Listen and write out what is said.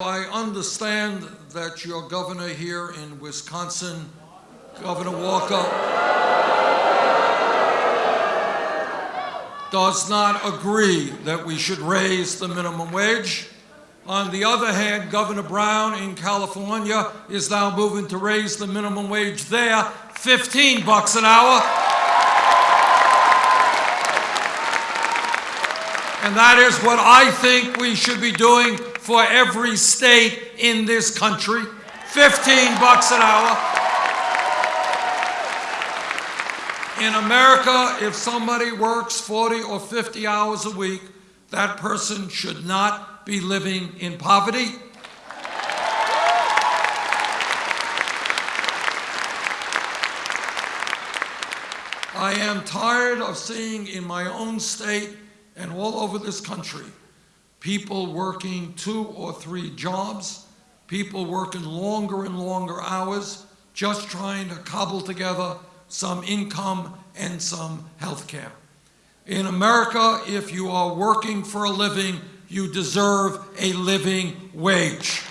I understand that your governor here in Wisconsin, Governor Walker, does not agree that we should raise the minimum wage. On the other hand, Governor Brown in California is now moving to raise the minimum wage there 15 bucks an hour. And that is what I think we should be doing for every state in this country. 15 bucks an hour. In America, if somebody works 40 or 50 hours a week, that person should not be living in poverty. I am tired of seeing in my own state and all over this country people working two or three jobs, people working longer and longer hours, just trying to cobble together some income and some health care. In America, if you are working for a living, you deserve a living wage.